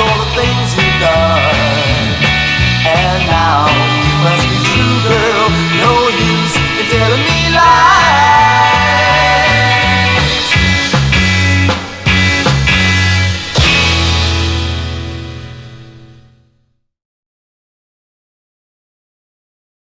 all the things we've done. And now.